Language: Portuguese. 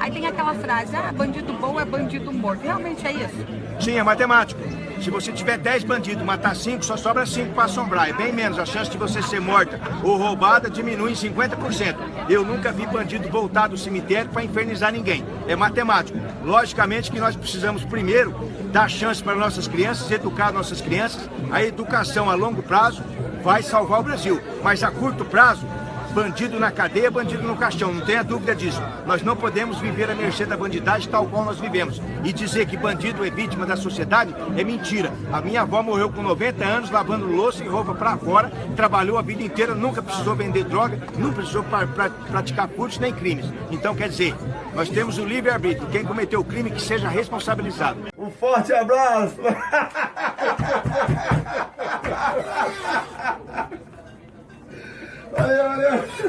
Aí tem aquela frase, ah, bandido bom é bandido morto. Realmente é isso? Sim, é matemático. Se você tiver 10 bandidos, matar 5, só sobra 5 para assombrar. É bem menos. A chance de você ser morta ou roubada diminui em 50%. Eu nunca vi bandido voltar do cemitério para infernizar ninguém. É matemático. Logicamente que nós precisamos primeiro dar chance para nossas crianças, educar nossas crianças. A educação a longo prazo vai salvar o Brasil. Mas a curto prazo, bandido na cadeia, bandido no caixão, não tenha dúvida disso. Nós não podemos viver à mercê da bandidagem tal qual nós vivemos. E dizer que bandido é vítima da sociedade é mentira. A minha avó morreu com 90 anos lavando louça e roupa para fora, trabalhou a vida inteira, nunca precisou vender droga, não precisou pra, pra, praticar furtos nem crimes. Então quer dizer, nós temos o livre-arbítrio. Quem cometeu o crime que seja responsabilizado. Um forte abraço! valeu, valeu!